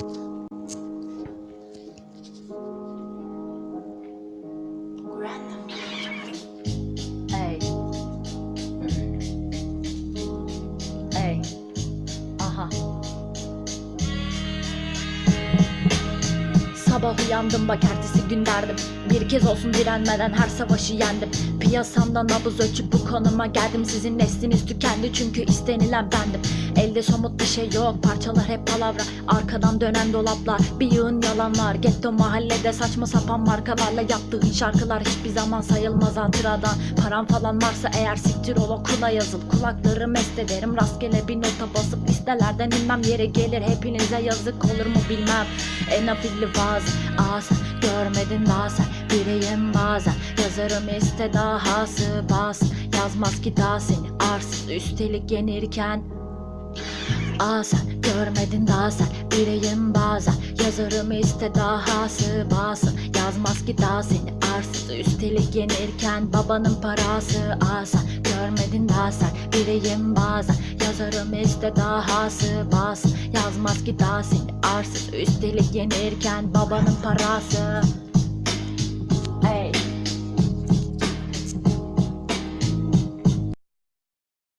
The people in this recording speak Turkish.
Sabah uyandım bak ertesi gün derdim Bir kez olsun direnmeden her savaşı yendim. Piyasamda nabız ölçüp bu konuma geldim. Sizin nesliniz tükendi çünkü istenilen bendim Elde somut bir şey yok parçalar hep palavra. Arkadan dönen dolaplar bir yığın yalanlar. Getto mahallede saçma sapan markalarla yaptığın şarkılar Hiçbir zaman sayılmaz hatıradan. Param falan varsa eğer siktir ol okula yazıl. Kulakları mest ederim rastgele bir nota basıp listelerden inmem. Yeri gelir Hepinize yazık olur mu bilmem. En afilli vaaz ağzı görmedin bazen Biriyim bazen yazarım iste dahası bas. Yazmaz ki daha seni arsız üstelik yenirken Aa görmedin daha sen biriyim bazen. Yazarım iste dahası basın. Yazmaz ki daha seni arsız üstelik yenirken Babanın parası. Aa görmedin daha sen biriyim bazen. Yazarım iste dahası basın. Yazmaz ki daha seni arsız üstelik yenirken Babanın parası